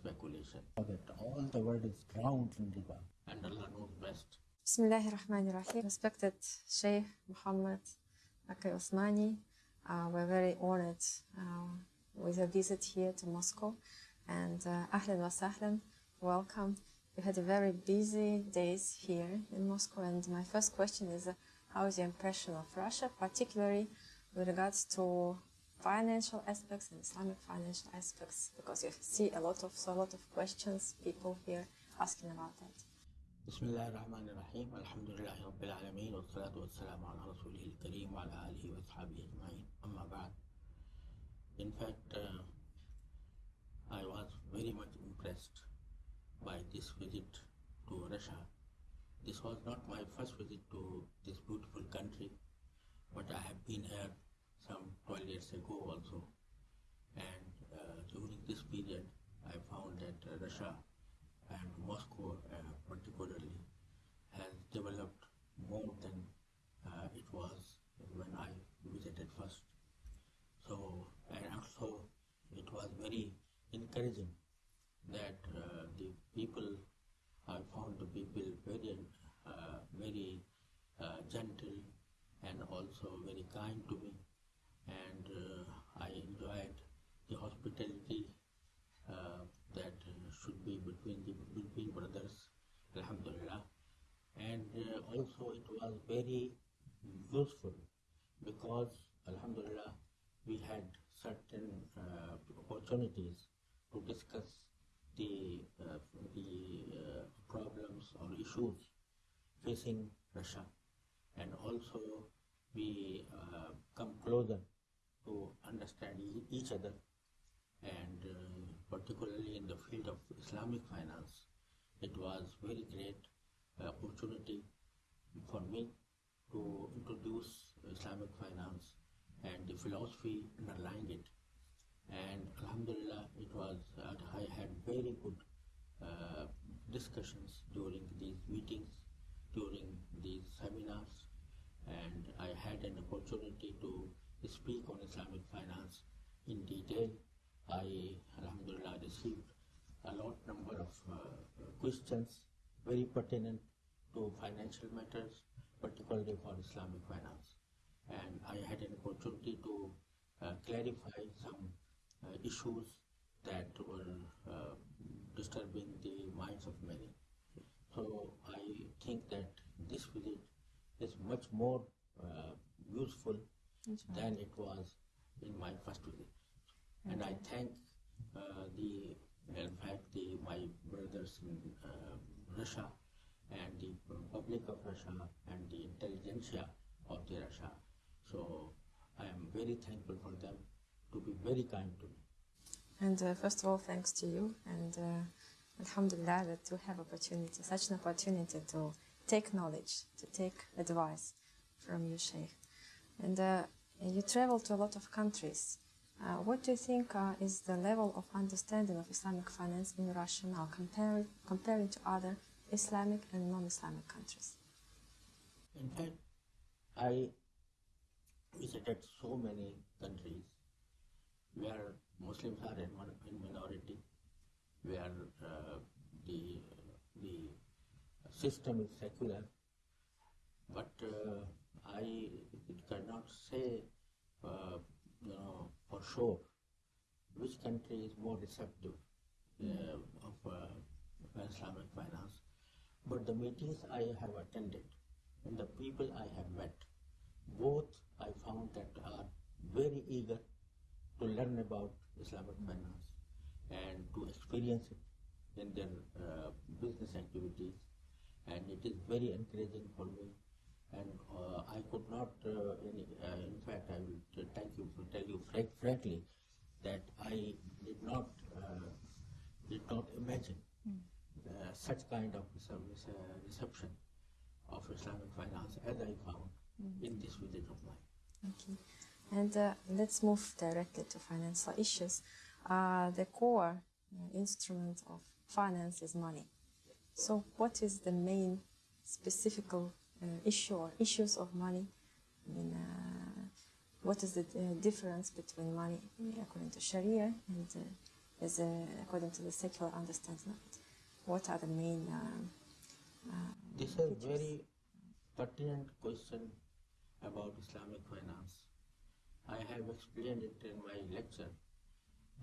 speculation. That all the world is drowned in riba, and Allah knows best. Bismillahir Rahmanir Rahim. Respected Sheikh Muhammad Taqi Usmani, uh, we're very honored uh, with a visit here to Moscow. And uh, Ahlan wa sahlan, welcome. We had a very busy days here in Moscow, and my first question is, uh, how is your impression of Russia, particularly with regards to financial aspects and Islamic financial aspects? Because you see a lot of so a lot of questions, people here asking about that. بسم الله الرحمن الرحيم الحمد لله رب العالمين والصلاة والسلام على رسوله الكريم وعلى آله وأصحابه أجمعين أما بعد In fact, uh, I was very much impressed by this visit to Russia. This was not my first visit to this beautiful country, but I have been here some 12 years ago also. And uh, during this period, I found that Russia and Moscow uh, particularly has developed more than uh, it was when I visited first. So, and also it was very encouraging that uh, the people, I found the people very, uh, very uh, gentle and also very kind to me. And uh, I enjoyed the hospitality uh, that uh, should be between the between brothers, Alhamdulillah. And uh, also it was very useful because Alhamdulillah we had certain uh, opportunities to discuss the uh, the uh, problems or issues facing Russia, and also we uh, come closer to understand e- each other, and uh, particularly in the field of Islamic finance, it was very great uh, opportunity for me to introduce Islamic finance and the philosophy underlying it. And Alhamdulillah, it was, I had very good uh, discussions during these meetings, during these seminars, and I had an opportunity to speak on Islamic finance in detail. I, Alhamdulillah, received a lot number of uh, questions very pertinent to financial matters, particularly for Islamic finance. And I had an opportunity to uh, clarify some uh, issues that were uh, disturbing the minds of many. So I think that this visit is much more uh, useful than it was in my first visit. And I thank uh, the, in fact, the, my brothers in uh, Russia and the public of Russia and the intelligentsia of the Russia. So I am very thankful for them to be very kind to me. And uh, first of all, thanks to you, and uh, Alhamdulillah that you have opportunity, such an opportunity to take knowledge, to take advice from you, Sheikh. And uh, you travel to a lot of countries. Uh, what do you think uh, is the level of understanding of Islamic finance in Russia now, comparing comparing to other Islamic and non-Islamic countries? In fact, I visited so many countries where Muslims are in, in minority, where uh, the the system is secular, but uh, I cannot say, uh, you know, for sure which country is more receptive uh, of uh, Islamic finance. But the meetings I have attended and the people I have met, both I found that are very eager to learn about Islamic finance and to experience it in their uh, business activities. And it is very encouraging for me. And uh, I could not, uh, in, uh, in fact, I will thank you, to tell you frank, frankly that I did not, uh, did not imagine uh, such kind of service, uh, reception of Islamic finance as I found in this visit of mine. Okay. And uh, let's move directly to financial issues. Uh, the core uh, instrument of finance is money. So, what is the main specific uh, issue or issues of money? I mean, uh, what is the uh, difference between money according to Sharia and uh, is uh, according to the secular understanding. What are the main um, uh, This is a very pertinent question about Islamic finance. I have explained it in my lecture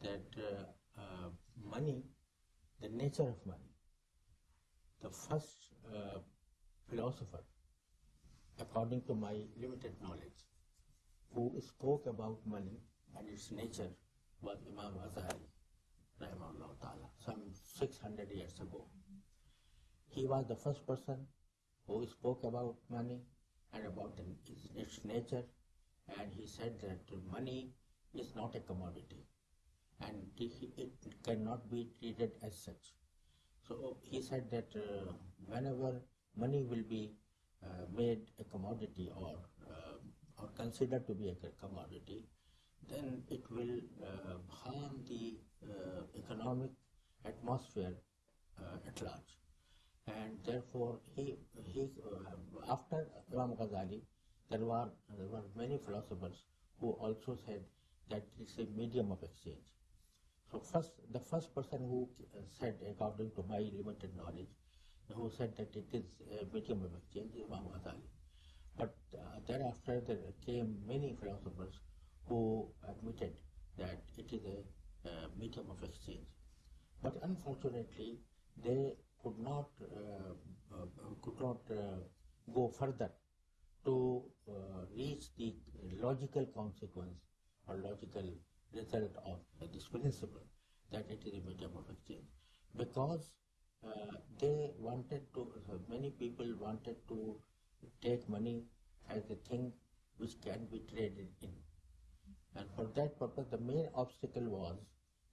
that uh, uh, money, the nature of money, the first uh, philosopher, according to my limited knowledge, who spoke about money and its nature was Imam Ghazali, rahimahullah ta'ala, some 600 years ago. He was the first person who spoke about money and about its, nature, and he said that money is not a commodity and it cannot be treated as such. So he said that uh, whenever money will be uh, made a commodity or uh, or considered to be a commodity, then it will uh, harm the economic atmosphere uh, at large. And therefore, he he uh, after Imam Ghazali, there were there were many philosophers who also said that it's a medium of exchange. So first, the first person who uh, said, according to my limited knowledge, who said that it is a medium of exchange is Imam Ghazali. But uh, thereafter there came many philosophers who admitted that it is a uh, medium of exchange. But unfortunately, they could not uh, uh, could not uh, go further to uh, reach the logical consequence or logical result of this principle that it is a medium of exchange because uh, they wanted to uh, many people wanted to take money as a thing which can be traded in and for that purpose the main obstacle was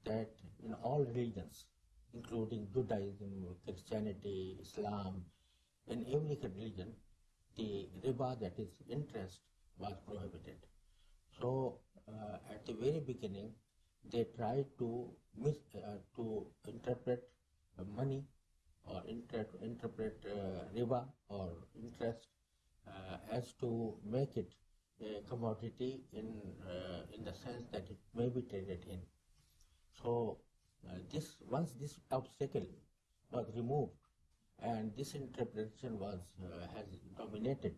that in all religions including Judaism, Christianity, Islam, in every religion, the riba, that is interest, was prohibited. So uh, at the very beginning, they tried to mis- uh, to interpret uh, money or inter- interpret uh, riba or interest uh, as to make it a commodity in uh, in the sense that it may be traded in. So uh, this once this obstacle was removed and this interpretation was uh, has dominated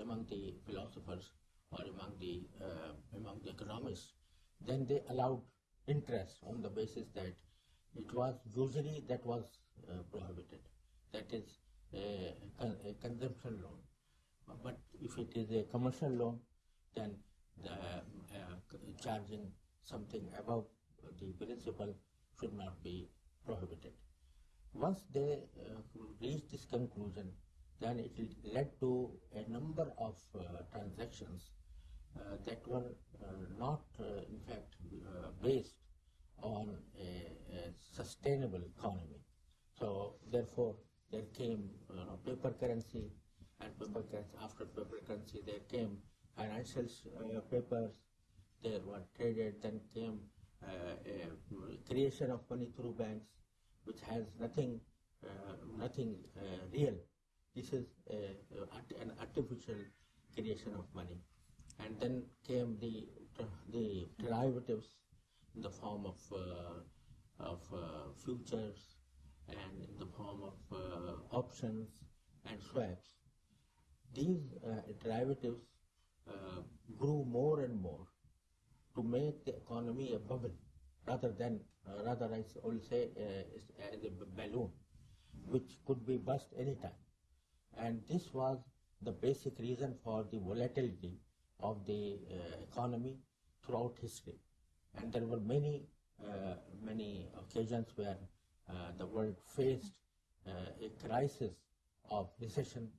among the philosophers or among the uh, among the economists, then they allowed interest on the basis that it was usury that was uh, prohibited. That is a, a consumption loan. But if it is a commercial loan, then the uh, charging something above the principle should not be prohibited. Once they uh, reached this conclusion, then it led to a number of uh, transactions uh, that were uh, not, uh, in fact, uh, based on a, a sustainable economy. So, therefore, there came paper currency, and paper currency, after paper currency, there came financial papers, they were traded, then came creation of money through banks, which has nothing, uh, nothing uh, real. This is an artificial creation of money. And then came the, the derivatives in the form of, uh, of uh, futures and in the form of uh, options and swaps. These uh, derivatives uh, grew more and more to make the economy a bubble rather than, uh, rather I will say, uh, as a b- balloon, which could be burst anytime. And this was the basic reason for the volatility of the uh, economy throughout history. And there were many, uh, many occasions where uh, the world faced uh, a crisis of recession,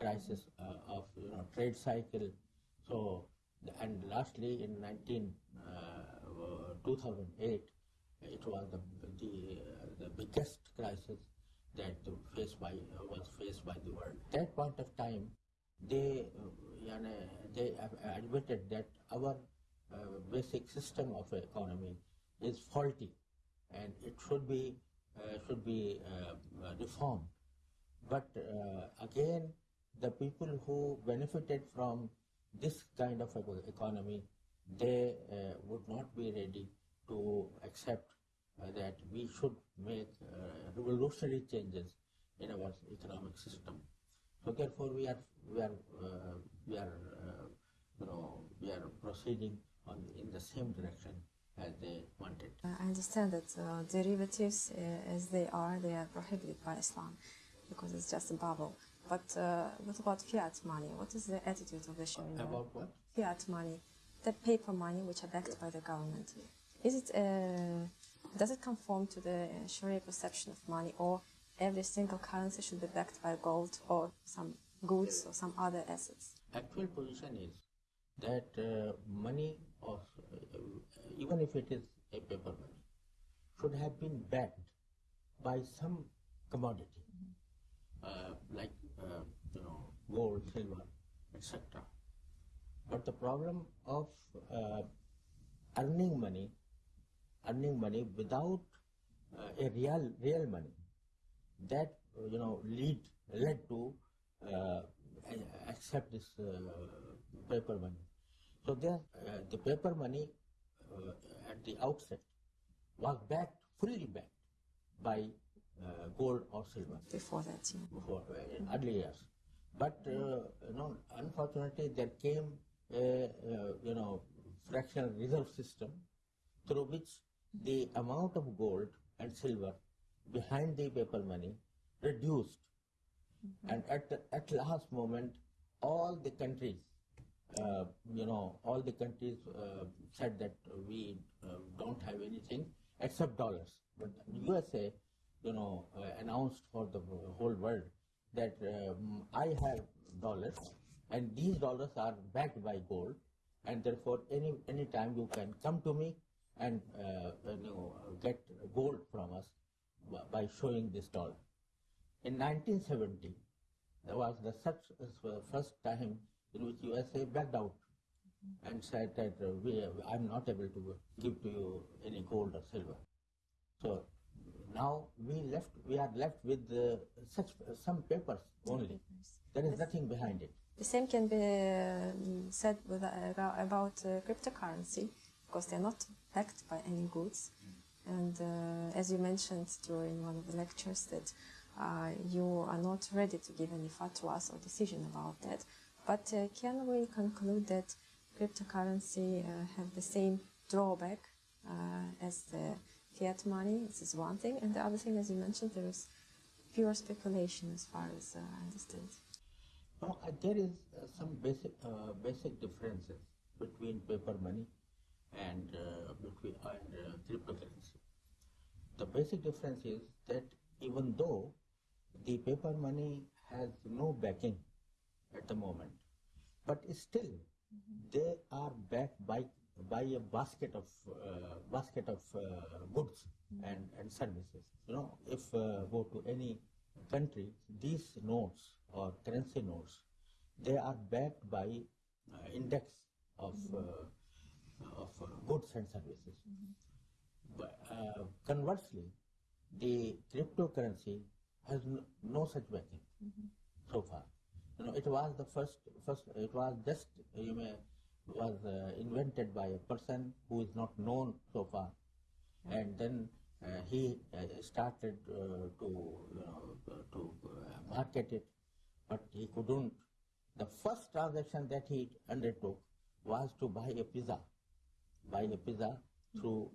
crisis uh, of you know, trade cycle. So, and lastly in 19, uh, 2008, it was the, the, uh, the biggest crisis that faced by, was faced by the world. At that point of time, they, uh, they admitted that our basic system of economy is faulty and it should be, uh, should be uh, reformed. But uh, again, the people who benefited from this kind of economy, they uh, would not be ready to accept uh, that we should make uh, revolutionary changes in our economic system. So therefore, we are we are uh, we are uh, you know we are proceeding on in the same direction as they wanted. I understand that uh, derivatives, as they are, they are prohibited by Islam because it's just a bubble. But uh, what about fiat money? What is the attitude of the Sharia? About what? Fiat money, the paper money which are backed by the government. Is it uh, does it conform to the Sharia perception of money, or every single currency should be backed by gold or some goods or some other assets? Actual position is that uh, money of uh, even if it is a paper money should have been backed by some commodity uh, like uh, you know gold, silver, etc. But the problem of uh, earning money, earning money without uh, a real real money, that you know lead led to uh, accept this uh, paper money. So there, uh, the paper money uh, at the outset was backed fully backed by uh, gold or silver Before that, yeah. before uh, in early years. But uh, you know, unfortunately, there came a uh, you know fractional reserve system through which the amount of gold and silver behind the paper money reduced, and at the, at last moment, all the countries. Uh, you know, all the countries uh, said that we uh, don't have anything except dollars. But USA, you know, uh, announced for the whole world that um, I have dollars, and these dollars are backed by gold, and therefore any any time you can come to me and uh, you know get gold from us by showing this dollar. In 1970, there was the such uh, first time in which USA backed out and said that uh, we, I'm not able to give to you any gold or silver. So now we left, we are left with uh, such some papers only. There is nothing behind it. The same can be um, said with, uh, about, uh, cryptocurrency because they're not backed by any goods. And uh, as you mentioned during one of the lectures, that uh, you are not ready to give any fatwas or decision about that. But uh, can we conclude that cryptocurrency uh, have the same drawback uh, as the fiat money? This is one thing. And the other thing, as you mentioned, there is pure speculation as far as uh, I understand. No, uh, there is uh, some basic basic differences between paper money and between and cryptocurrency. The basic difference is that even though the paper money has no backing at the moment, but still they are backed by by a basket of uh, basket of uh, goods and, and services. You know, if uh, go to any country, these notes or currency notes, they are backed by uh, index of uh, of uh, goods and services. But conversely, the cryptocurrency has no, no such backing so far. You know, it was the first, first, it was just, you may, was uh, invented by a person who is not known so far. And then uh, he uh, started uh, to, you know, uh, to uh, market it, but he couldn't. The first transaction that he undertook was to buy a pizza, buy a pizza through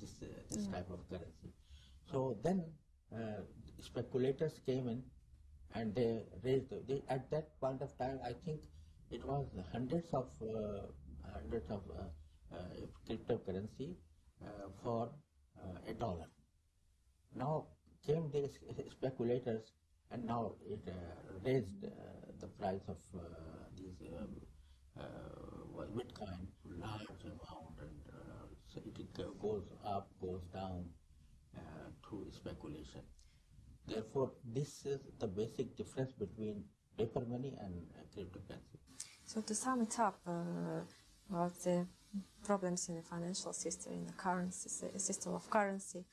this, uh, this type of currency. So then uh, speculators came in and they raised they, at that point of time i think it was hundreds of uh, hundreds of uh, uh, cryptocurrency uh, for uh, a dollar now came these speculators and now it uh, raised the price of these um, bitcoin large amount and so it goes up goes down through speculation Therefore, this is the basic difference between paper money and cryptocurrency. So to sum it up, uh, about the problems in the financial system, in the currency system of currency,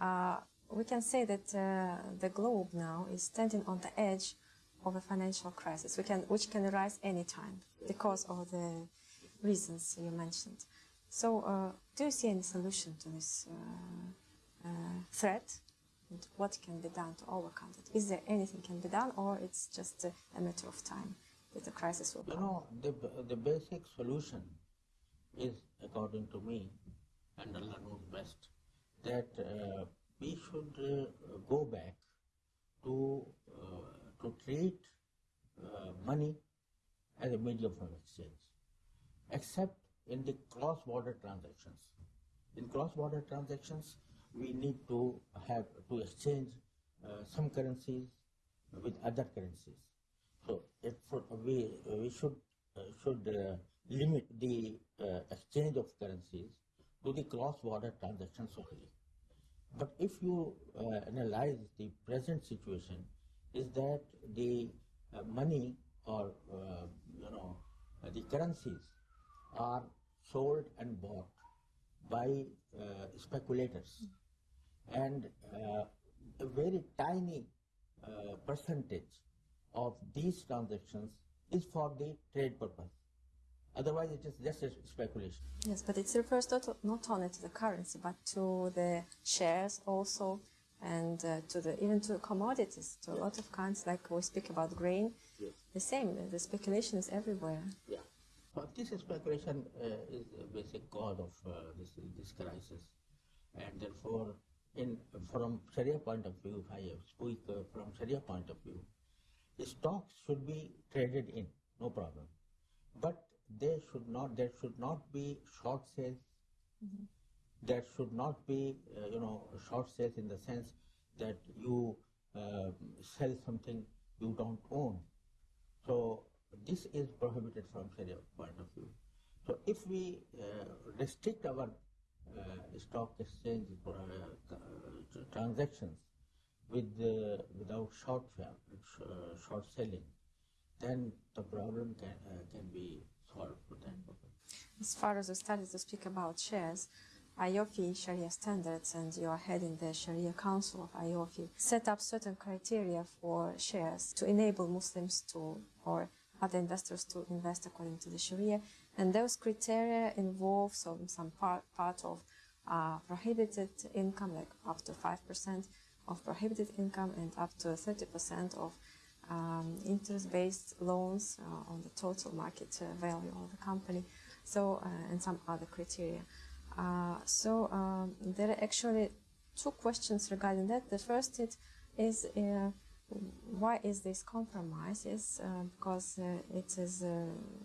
uh, we can say that uh, the globe now is standing on the edge of a financial crisis, can, which can arise anytime because of the reasons you mentioned. So, uh, do you see any solution to this uh, uh, threat? And what can be done to overcome it? Is there anything can be done, or it's just a matter of time that the crisis will You know, the, the basic solution is, according to me, and Allah knows best, that uh, we should uh, go back to, uh, to treat uh, money as a medium of exchange, except in the cross-border transactions. In cross-border transactions, we need to have to exchange uh, some currencies with other currencies. So it we we should uh, should uh, limit the uh, exchange of currencies to the cross-border transactions only. But if you analyze the present situation, is that the money or you know the currencies are sold and bought by uh, speculators, and uh, a very tiny uh, percentage of these transactions is for the trade purpose. Otherwise, it is just a speculation. Yes, but it refers not, not only to the currency, but to the shares also, and uh, to the even to commodities. To a lot of kinds, like we speak about grain, Yes. the same. The speculation is everywhere. Yeah. But this speculation uh, is the basic cause of uh, this this crisis, and therefore, in from Sharia point of view, if I speak uh, from Sharia point of view, stocks should be traded in, no problem, but they should not. There should not be short sales. There should not be, uh, you know, short sales in the sense that you uh, sell something you don't own. So this is prohibited from Sharia point of view. So if we uh, restrict our uh, stock exchange uh, transactions with without short uh, short selling, then the problem can uh, can be solved for that. As far as we started to speak about shares, AAOIFI Sharia standards, and you are heading the Sharia Council of AAOIFI, set up certain criteria for shares to enable Muslims to or other investors to invest according to the Sharia, and those criteria involve some some part part of uh, prohibited income, like up to five percent of prohibited income and up to thirty percent of um, interest-based loans uh, on the total market uh, value of the company, so uh, and some other criteria. Uh, so um, there are actually two questions regarding that. The first it is uh, why is this compromise? Is uh, because it is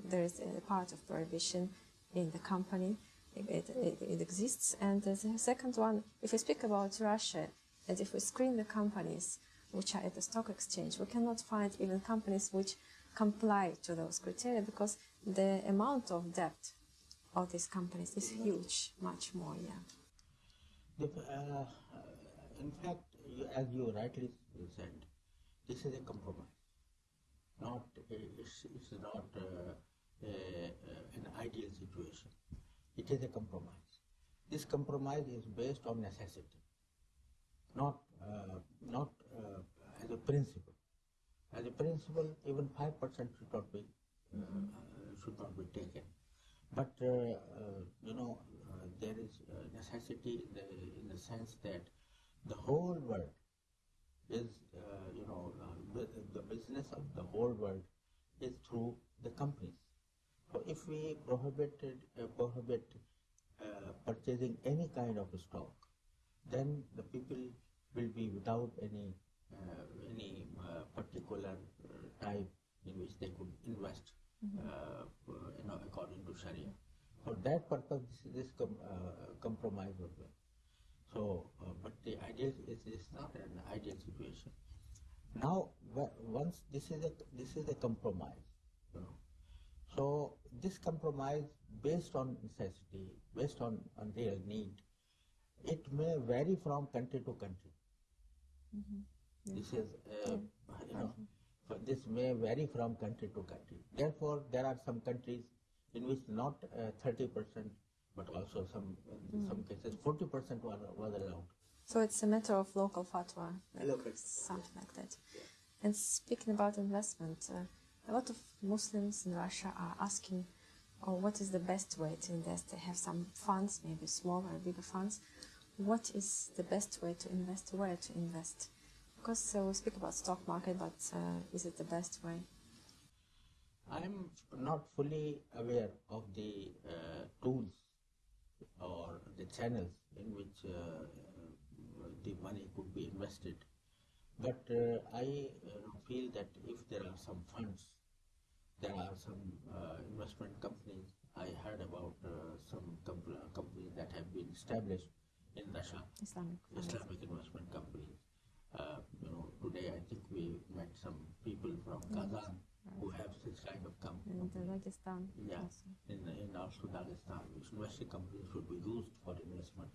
there is a part of prohibition in the company. It, it, it exists, and the second one, if we speak about Russia, and if we screen the companies which are at the stock exchange, we cannot find even companies which comply to those criteria because the amount of debt of these companies is huge, much more, yeah. Uh, in fact, as you rightly said, this is a compromise. Not a, it's, it's not uh, a, a- an ideal situation. It is a compromise. This compromise is based on necessity, not uh, not uh, as a principle. As a principle, even five percent should not be uh, should not be taken. But you know, there is necessity in the, in the sense that the whole world is, uh, you know, uh, the business of the whole world is through the companies. So if we prohibited uh, prohibit purchasing any kind of stock, then the people will be without any uh, any uh, particular uh, type in which they could invest, uh, you know, according to Sharia. For that purpose, this, this com- uh, compromise was. So, uh, but the ideal is is not an ideal situation. Now, once this is a this is a compromise, you know. So this compromise, based on necessity, based on, on real need, it may vary from country to country. This is, uh, you know, this may vary from country to country. Therefore, there are some countries in which not uh, thirty percent, but also some in some cases forty percent was was allowed. So it's a matter of local fatwa, like Local. something like that. And speaking about investment, uh, a lot of Muslims in Russia are asking or what is the best way to invest? They have some funds, maybe smaller or bigger funds. What is the best way to invest? Where to invest? Because uh, we speak about stock market, but uh, is it the best way? I'm not fully aware of the uh, tools or the channels in which uh, the money could be invested. But uh, I feel that if there are some funds, there are some investment companies. I heard about some com- companies that have been established in Russia, Islamic. Islamic investment companies. Uh, you know, today I think we met some people from Kazan who have this kind of company. In Dagestan Yeah, also. in, in also Dagestan, which investing companies should be used for investment.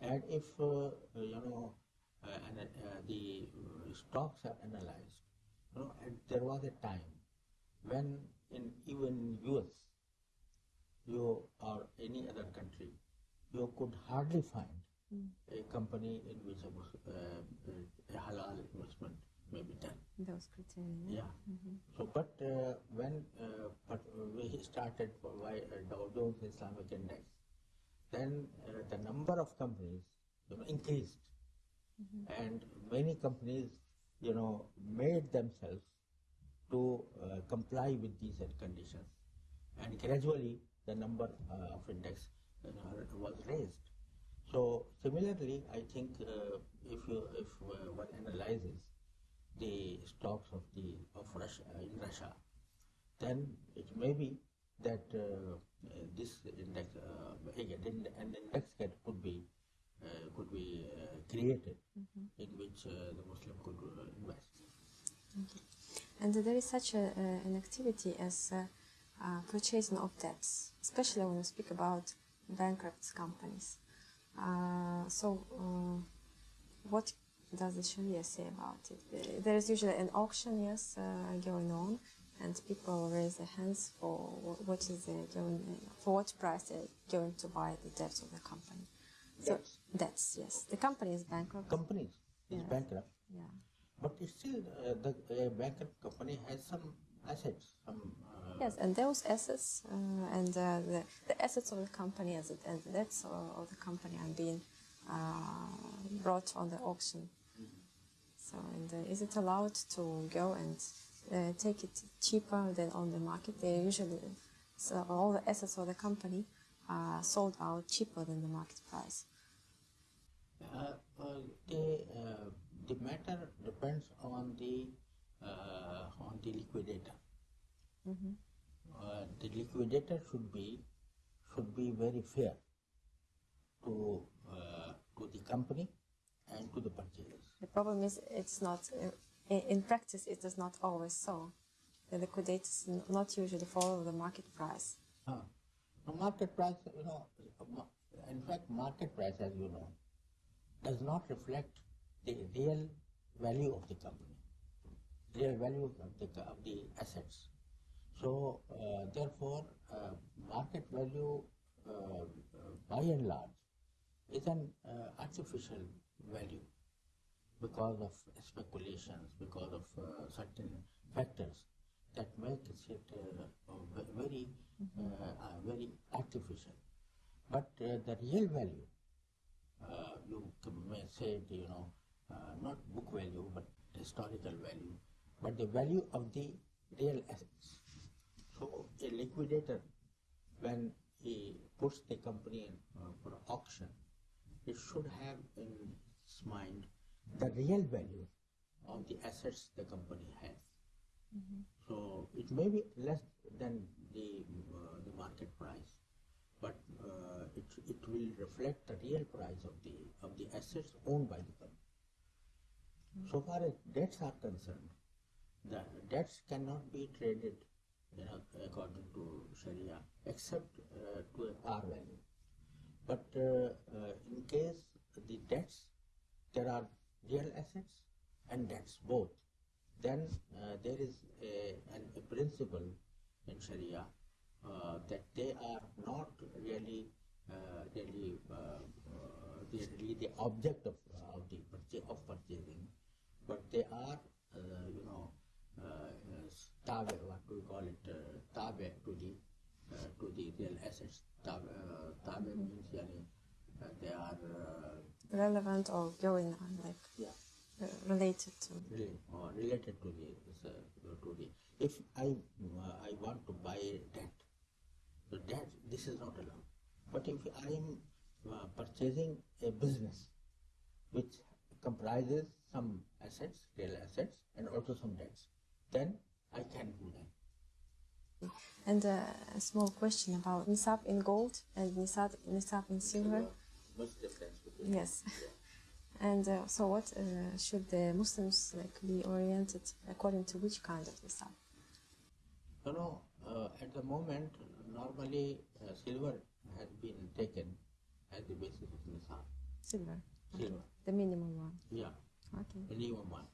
And if, uh, you know, uh, and, uh, the stocks are analyzed, you know, and there was a time when in even US, you or any other country, you could hardly find a company in which a, uh, a halal investment may be done. Those criteria. Yeah. So, but uh, when uh, but we started by uh, Dow Jones Islamic Index, then uh, the number of companies you know, increased, and many companies, you know, made themselves to uh, comply with these conditions, and gradually the number uh, of index you know, was raised. So similarly, I think uh, if you if uh, one analyzes the stocks of the of Russia in Russia, then it may be that uh, this index uh, again an index get, could be uh, could be uh, created in which uh, the Muslim could uh, invest. And there is such a, uh, an activity as uh, uh, purchasing of debts, especially when we speak about bankrupt companies. Uh, so, uh, what does the Sharia say about it? There is usually an auction, yes, uh, going on, and people raise their hands for what is the going, for what price they're going to buy the debts of the company. So, Debts? debts, yes. The company is bankrupt. Companies is Yeah. bankrupt, yeah. but still uh, the uh, bankrupt company has some assets, some uh, Yes, and those assets uh, and uh, the, the assets of the company as it, and the debts of, the company are being uh, brought on the auction. So, and uh, is it allowed to go and uh, take it cheaper than on the market? They usually, so all the assets of the company are sold out cheaper than the market price. Uh, uh, the, uh, the matter depends on the uh, on the liquidator. Uh, the liquidator should be should be very fair to uh, to the company and to the purchasers. The problem is it's not, uh, in, practice, it is not always so. The liquidators not usually follow the market price. Huh. Now market price, you know, in fact, market price, as you know, does not reflect the real value of the company, real value of the, of the assets. So, uh, therefore, uh, market value, uh, by and large, is an artificial value because of speculations, because of uh, certain factors that make it uh, ve- very, uh, very artificial. But the real value, you may say, it, you know, not book value, but historical value, but the value of the real assets. So a liquidator, when he puts the company in, uh, for auction, he should have in its mind the real value of the assets the company has. So it may be less than the, uh, the market price, but uh, it, it will reflect the real price of the of the assets owned by the company. So far as debts are concerned, the debts cannot be traded according to Sharia except uh, to a par value. But uh, uh, in case the debts, there are real assets and debts both. Then uh, there is a, an, a principle in Sharia uh, that they are not really, uh, really, uh, uh, really the object of, of the purchase, of purchasing, but they are, uh, you uh, uh, tabe, what do we call it, uh, tabe to the uh, real assets. Tab, uh, tabe means yani, uh, they are uh, Relevant or going on, like yeah, uh, related to. really, or related to the uh, to the. If I uh, I want to buy debt, so that this is not allowed. But if I am uh, purchasing a business which comprises some assets, real assets, and also some debts, then I can do that. And uh, a small question about nisab in gold and nisab, nisab in silver. The difference between? Yes. And uh, so, what uh, should the Muslims like be oriented according to which kind of nisab? You know, uh, at the moment, normally uh, silver has been taken as the basis of nisab. Silver. Silver, The minimum one. yeah, Okay. minimum one.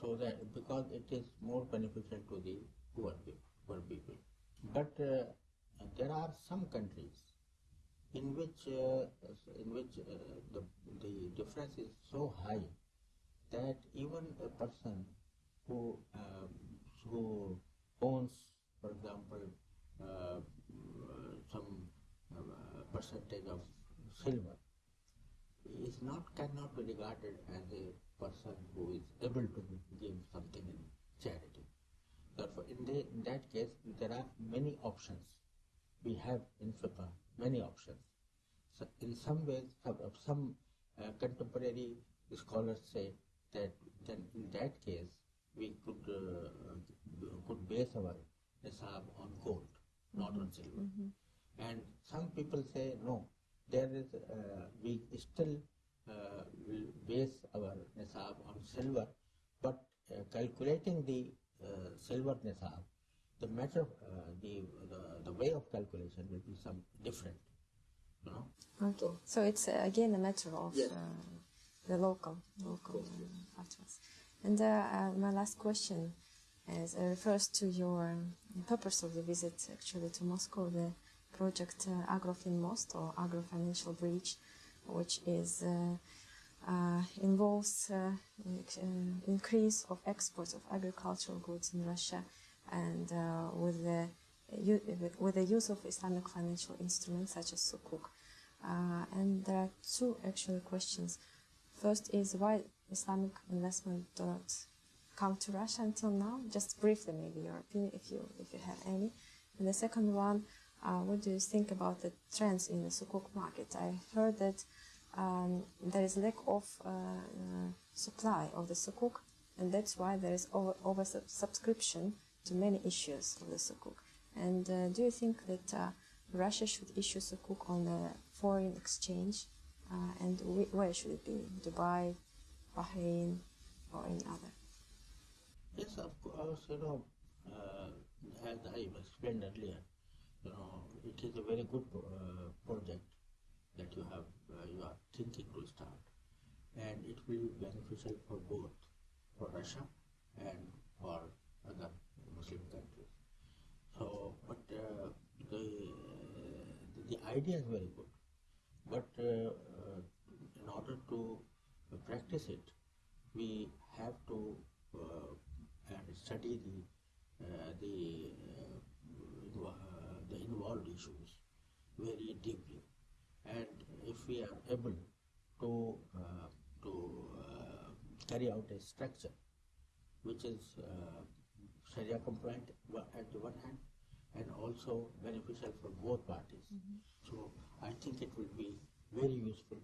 So that because it is more beneficial to the poor people, poor people. But uh, there are some countries in which uh, in which uh, the the difference is so high that even a person who um, who owns, for example, uh, some uh, percentage of silver is not cannot be regarded as a person who is able to give something in charity. Therefore, in, the, in that case, there are many options. We have in fiqh many options. So in some ways, some, some uh, contemporary scholars say that then in that case, we could uh, could base our nisab on gold, not on silver. And some people say no, there is uh, we still uh, will base our nisab on silver, but uh, calculating the uh, silver nisab, the matter, uh, the, the the way of calculation will be some different. You know. Okay. So it's uh, again a matter of Yes. uh, the local local factors. And uh, uh, my last question is uh, refers to your um, purpose of the visit actually to Moscow, the project uh, Agrofin Most or Agro Financial Bridge, which is uh, uh, involves uh, increase of exports of agricultural goods in Russia, and with the with- the use of Islamic financial instruments such as sukuk. And there are two actual questions. First is why Islamic investment don't come to Russia until now? Just briefly, maybe your opinion, if you if you have any. And the second one, uh, what do you think about the trends in the sukuk market? I heard that um, there is lack of uh, uh, supply of the sukuk, and that's why there is over, over sub- subscription to many issues of the sukuk. And uh, do you think that uh, Russia should issue sukuk on the foreign exchange, uh, and wh- where should it be? Dubai, Bahrain, or any other? Yes, of course, you know, uh, as I explained earlier, know, it is a very good uh, project that you have, uh, you are thinking to start. And it will be beneficial for both, for Russia and for other Muslim countries. So, but uh, the, the idea is very good. But uh, uh, in order to practice it, we have to uh, study the uh, the uh, invo- uh, the involved issues very deeply, and if we are able to uh, to uh, carry out a structure which is uh, Sharia compliant at the one hand and also beneficial for both parties. So I think it will be very useful.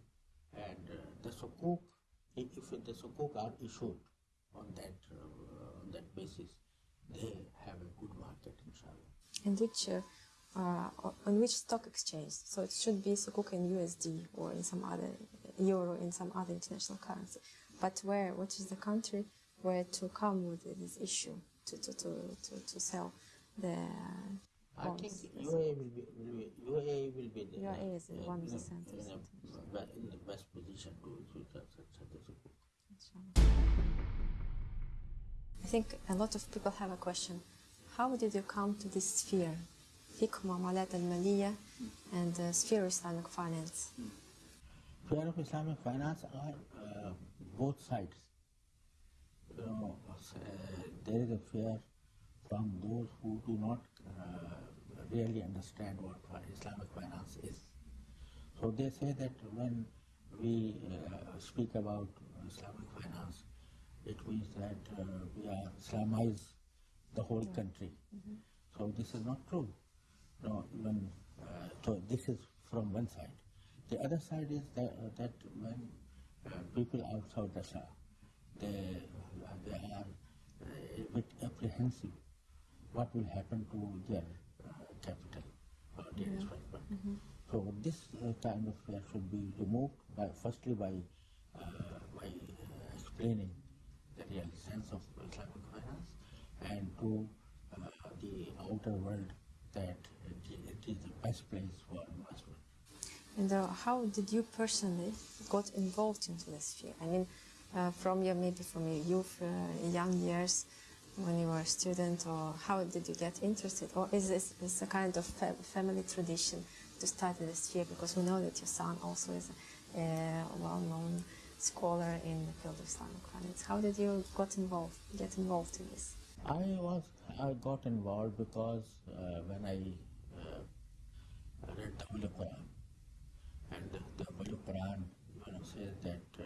And uh, the sukuk, if, if the sukuk are issued on that uh, on that basis, they have a good market, inshallah. And which uh, uh, on which stock exchange? So it should be sukuk in USD or in some other euro in some other international currency. But where? What is the country where to come with this issue to to to to, to sell the I think? UAE will be, will be UAE will be the, UAE is uh, one of the centers. in, a, in the best position to to a sukuk. I think a lot of people have a question. How did you come to this sphere? فقه معاملات المالية and uh, sphere Islamic finance. Fear of Islamic finance are uh, both sides. You know, uh, there is a fear from those who do not uh, really understand what fi- Islamic finance is. So they say that when we uh, speak about Islamic finance, it means that uh, we are Islamize the whole country. So this is not true. No, when, uh, so this is from one side. The other side is that, uh, that when uh, people outside Russia, they, they are uh, a bit apprehensive what will happen to their uh, capital or their investment. So this uh, kind of fear should be removed by firstly by uh, by uh, explaining the real sense of Islamic finance and to uh, the outer world that it, it is the best place for investment. And uh, how did you personally got involved into this field? I mean, uh, from your maybe from your youth, uh, young years, when you were a student, or how did you get interested? Or is this is a kind of fa- family tradition to study this field? Because we know that your son also is a, well-known scholar in the field of Islamic finance. How did you got involved? Get involved in this? I was I got involved because uh, when I uh, read the Holy Quran, and the, the Holy Quran you know, says that uh,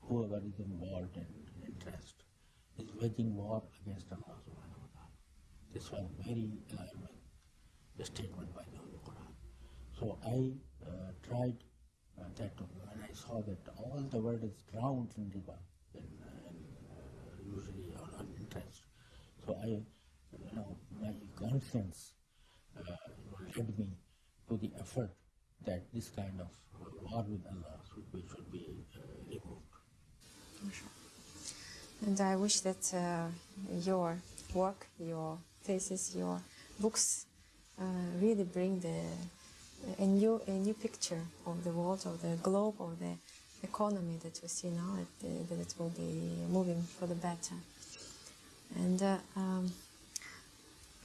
whoever is involved in interest is waging war against Allah subhanahu wa ta'ala. This was very alarming statement by the Holy Quran. So I uh, tried uh, that when I saw that all the world is drowned in riba, in, uh, uh, usury on interest. So I, you know, my conscience uh, led me to the effort that this kind of war with Allah should be, uh, removed. And I wish that uh, your work, your thesis, your books uh, really bring the a new a new picture of the world, of the globe, of the economy that we see now. That, that it will be moving for the better. And uh, um,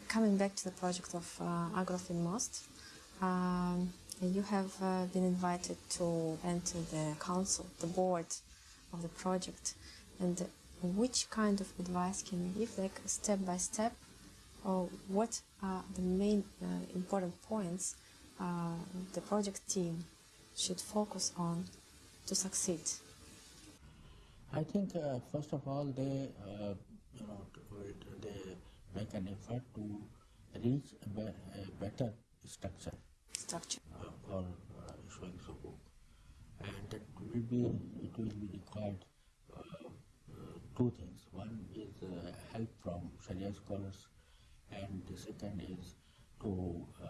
coming back to the project of uh, Agrofin Most, um, you have uh, been invited to enter the council, the board of the project. And which kind of advice can you give, like step by step, or what are the main uh, important points uh, the project team should focus on to succeed? I think uh, first of all they uh, you know to- they make an effort to reach a, be- a better structure Structure. uh, for uh, sukuk, and that will be it will be required uh, uh, two things. One is uh, help from Sharia scholars, and the second is to uh,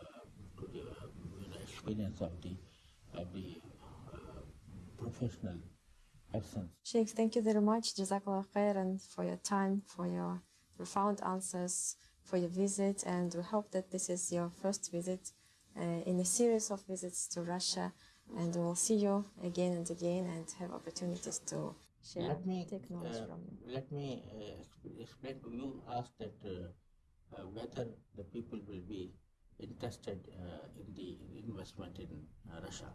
to the uh, you experience of the of the uh, professional persons Sheikh, thank you very much. Jazakallah khairan for your time, for your profound answers, for your visit, and we hope that this is your first visit uh, in a series of visits to Russia, and we'll see you again and again and have opportunities to share, Let me take knowledge uh, from you. let me uh, explain to you. Asked that uh, uh, whether the people will be interested uh, in the investment in uh, Russia.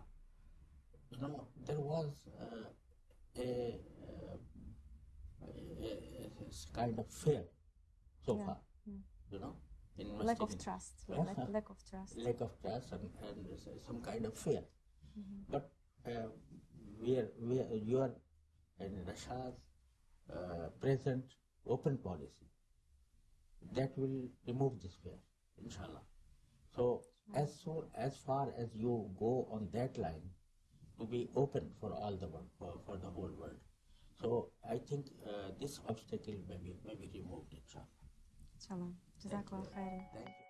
You know, there was uh, a, uh, a, a- a kind of fear so Yeah, far. yeah. You know, Lack of trust. Yeah. Lack, lack of trust. lack of trust and, and s- some kind of fear. Mm-hmm. But uh, we are, we are, you are in Russia's uh, present open policy that will remove this fear, inshallah. So as soon as far as you go on that line, to be open for all the world, for, for the whole world. So I think uh, this obstacle may be, may be removed, inshallah. Inshallah. Jazakallah khairan.